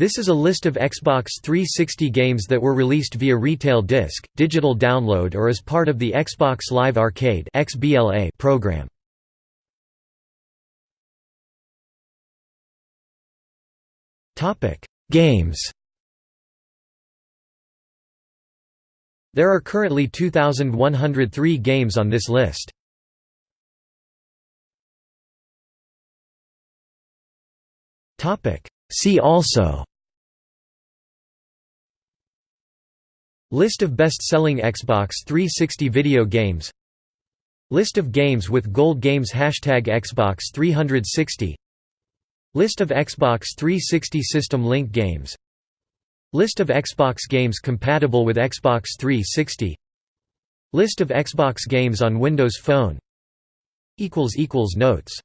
This is a list of Xbox 360 games that were released via retail disc, digital download or as part of the Xbox Live Arcade program. Games There are currently 2,103 games on this list. See also List of best-selling Xbox 360 video games. List of games with Gold Games Hashtag Xbox 360 List of Xbox 360 System Link games. List of Xbox games compatible with Xbox 360 List of Xbox games on Windows Phone. Notes